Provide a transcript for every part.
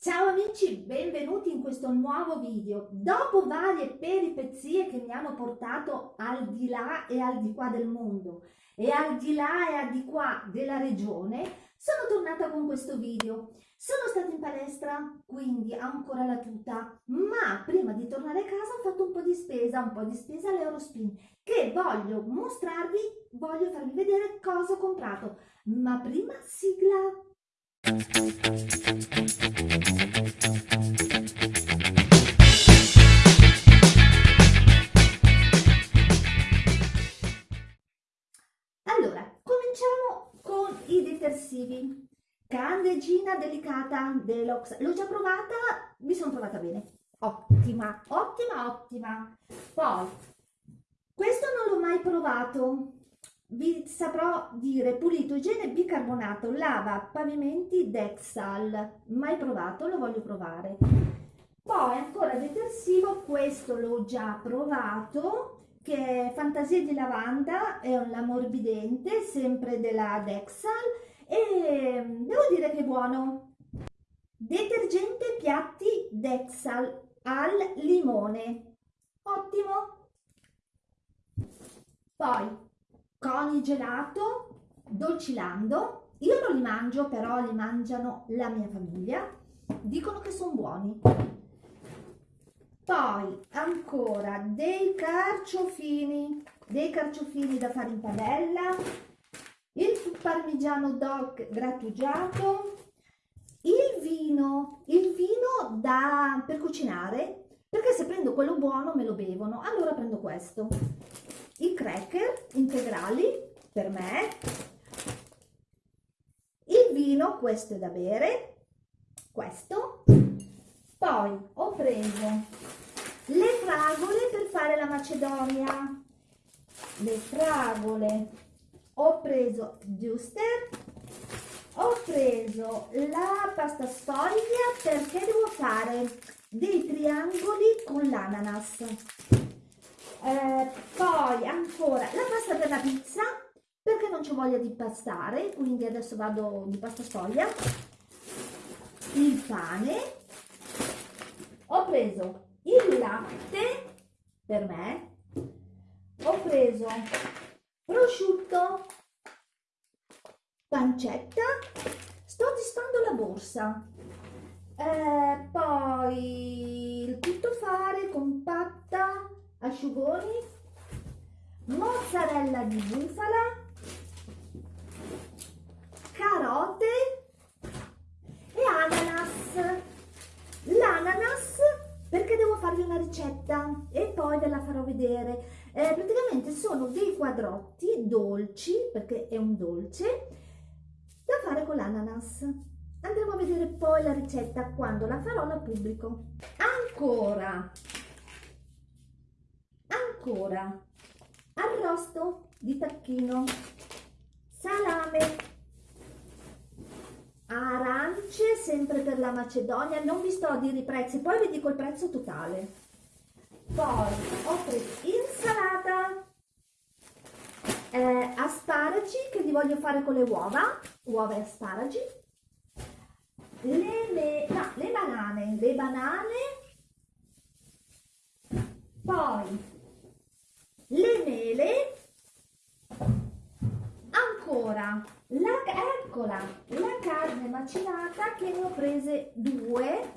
Ciao amici, benvenuti in questo nuovo video. Dopo varie peripezie che mi hanno portato al di là e al di qua del mondo e al di là e al di qua della regione, sono tornata con questo video. Sono stata in palestra, quindi ancora la tuta, ma prima di tornare a casa ho fatto un po' di spesa, un po' di spesa all'Eurospin, che voglio mostrarvi, voglio farvi vedere cosa ho comprato. Ma prima sigla! Allora, cominciamo con i detersivi. Candeggina delicata Deluxe. L'ho già provata, mi sono trovata bene. Ottima, ottima, ottima. Poi, questo non l'ho mai provato. Vi saprò dire pulito, igiene bicarbonato, lava, pavimenti, Dexal. Mai provato, lo voglio provare. Poi ancora detersivo, questo l'ho già provato che è Fantasia di lavanda, è un ammorbidente, sempre della Dexal e devo dire che è buono. Detergente piatti Dexal al limone, ottimo. Poi coni gelato, dolcilando, io non li mangio però li mangiano la mia famiglia, dicono che sono buoni. Poi ancora dei carciofini dei carciofini da fare in padella il parmigiano doc grattugiato il vino il vino da per cucinare perché se prendo quello buono me lo bevono. Allora prendo questo i cracker integrali per me. Il vino questo è da bere questo. Poi ho preso le fragole per fare la macedonia. Le fragole. Ho preso giuster ho preso la pasta sfoglia perché devo fare dei triangoli con l'ananas eh, poi ancora la pasta per la pizza perché non c'ho voglia di pastare quindi adesso vado di pasta sfoglia. Il pane. Ho preso il latte per me. Ho preso prosciutto pancetta. Sto disfando la borsa. Eh, poi il tuttofare compatta asciugoni mozzarella di bufala carote e ananas l'ananas perché devo farvi una ricetta e poi ve la farò vedere. Eh, praticamente sono dei quadrotti dolci, perché è un dolce, da fare con l'ananas. Andremo a vedere poi la ricetta quando la farò, la pubblico. Ancora, ancora, arrosto di tacchino, salame, arance sempre per la Macedonia. Non vi sto a dire i prezzi poi vi dico il prezzo totale. Poi ho preso insalata. Eh, asparagi che li voglio fare con le uova. Uova e asparagi. Le, me, no, le banane. Le banane. Poi le mele ancora la, eccola la carne macinata che ne ho prese due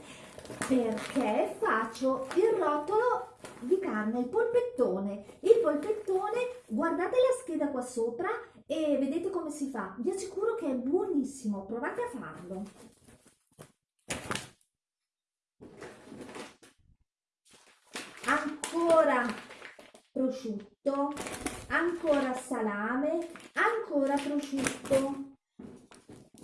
perché faccio il rotolo di carne, il polpettone. Il polpettone, guardate la scheda qua sopra e vedete come si fa. Vi assicuro che è buonissimo, provate a farlo. Ancora prosciutto, ancora salame, ancora prosciutto.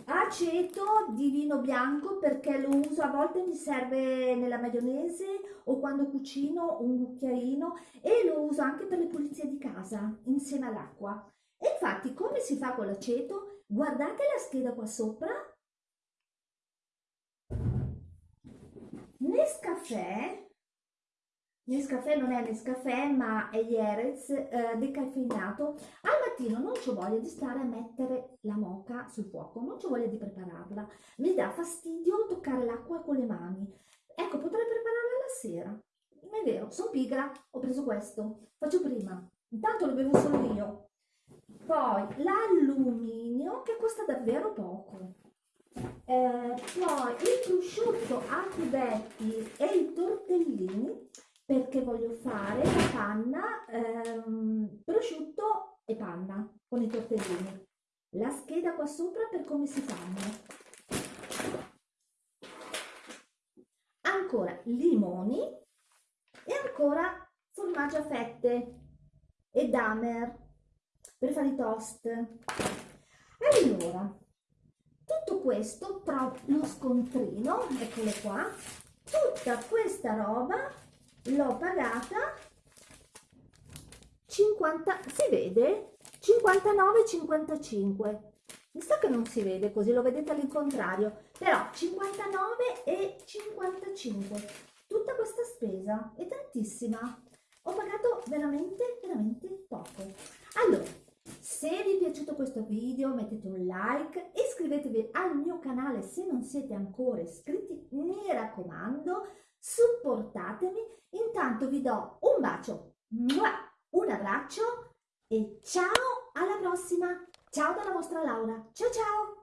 Aceto di vino bianco perché lo uso a volte mi serve nella maionese o quando cucino un cucchiaino e lo uso anche per le pulizie di casa insieme all'acqua. E infatti come si fa con l'aceto? Guardate la scheda qua sopra. Nescafè Nescafè non è Nescafè ma è Jerez eh, decaffeinato. Al mattino non ho voglia di stare a mettere la moca sul fuoco, non ho voglia di prepararla. Mi dà fastidio toccare l'acqua acqua con le mani. Ecco, potrei prepararla la sera. Ma è vero, sono pigra, ho preso questo. Faccio prima. Intanto lo bevo solo io. Poi l'alluminio che costa davvero poco. Eh, poi il prosciutto a cubetti e i tortellini perché voglio fare la panna, ehm, prosciutto e panna con i tortellini. La scheda qua sopra per come si fanno. Ancora limoni e ancora formaggio a fette e damer per fare i toast. Allora, tutto questo tra lo scontrino, eccole qua, tutta questa roba l'ho pagata 50, si vede? 59,55. Mi sa che non si vede così, lo vedete all'incontrario, però 59 e 55. Tutta questa spesa è tantissima. Ho pagato veramente, veramente poco. Allora, se vi è piaciuto questo video mettete un like, iscrivetevi al mio canale se non siete ancora iscritti, mi raccomando, supportatemi, intanto vi do un bacio, un abbraccio e ciao alla prossima! Ciao dalla vostra Laura, ciao ciao!